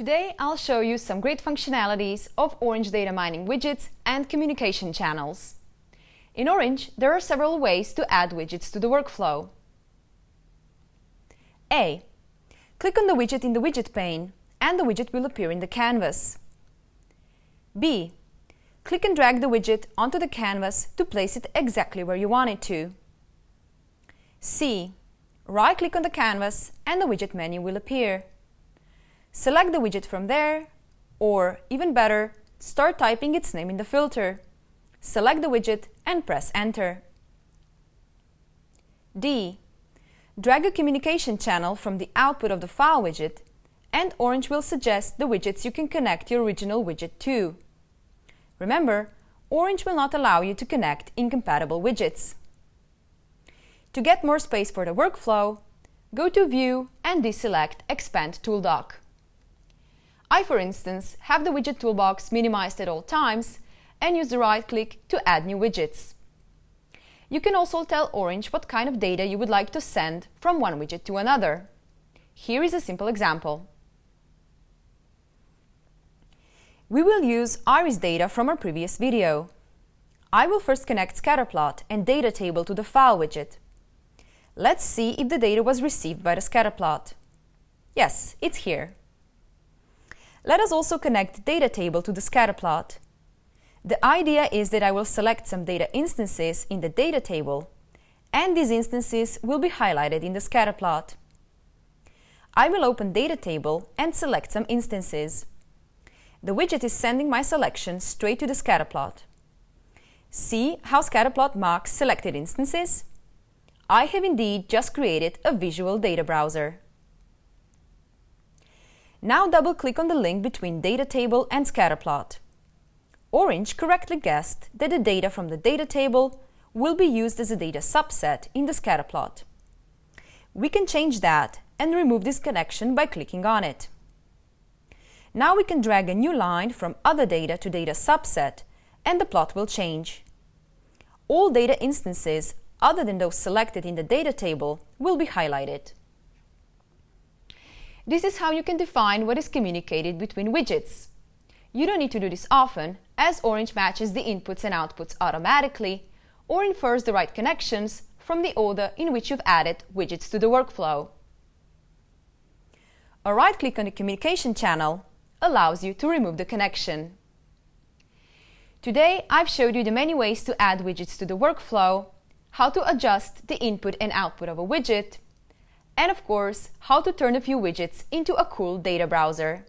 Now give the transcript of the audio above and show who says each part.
Speaker 1: Today I'll show you some great functionalities of Orange data mining widgets and communication channels. In Orange, there are several ways to add widgets to the workflow. A. Click on the widget in the widget pane and the widget will appear in the canvas. B. Click and drag the widget onto the canvas to place it exactly where you want it to. C. Right-click on the canvas and the widget menu will appear. Select the widget from there, or even better, start typing its name in the filter. Select the widget and press Enter. D. Drag a communication channel from the output of the file widget and Orange will suggest the widgets you can connect your original widget to. Remember, Orange will not allow you to connect incompatible widgets. To get more space for the workflow, go to View and deselect Expand ToolDock. I, for instance, have the widget toolbox minimized at all times and use the right-click to add new widgets. You can also tell Orange what kind of data you would like to send from one widget to another. Here is a simple example. We will use iris data from our previous video. I will first connect scatterplot and data table to the file widget. Let's see if the data was received by the scatterplot. Yes, it's here. Let us also connect the data table to the scatterplot. The idea is that I will select some data instances in the data table, and these instances will be highlighted in the scatterplot. I will open data table and select some instances. The widget is sending my selection straight to the scatterplot. See how scatterplot marks selected instances? I have indeed just created a visual data browser. Now double-click on the link between data table and scatterplot. Orange correctly guessed that the data from the data table will be used as a data subset in the scatterplot. We can change that and remove this connection by clicking on it. Now we can drag a new line from other data to data subset and the plot will change. All data instances other than those selected in the data table will be highlighted. This is how you can define what is communicated between widgets. You don't need to do this often, as Orange matches the inputs and outputs automatically or infers the right connections from the order in which you've added widgets to the workflow. A right-click on the communication channel allows you to remove the connection. Today, I've showed you the many ways to add widgets to the workflow, how to adjust the input and output of a widget, and of course, how to turn a few widgets into a cool data browser.